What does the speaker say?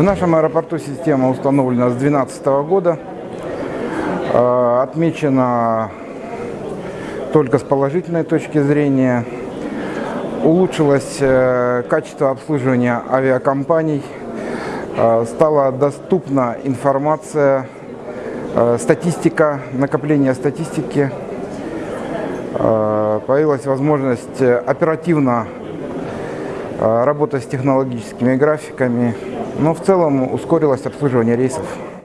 В нашем аэропорту система установлена с 2012 года. Э, Отмечена только с положительной точки зрения. Улучшилось э, качество обслуживания авиакомпаний. Э, Стала доступна информация, э, статистика, накопление статистики. Э, Появилась возможность оперативно э, работать с технологическими графиками. Но в целом ускорилось обслуживание рейсов.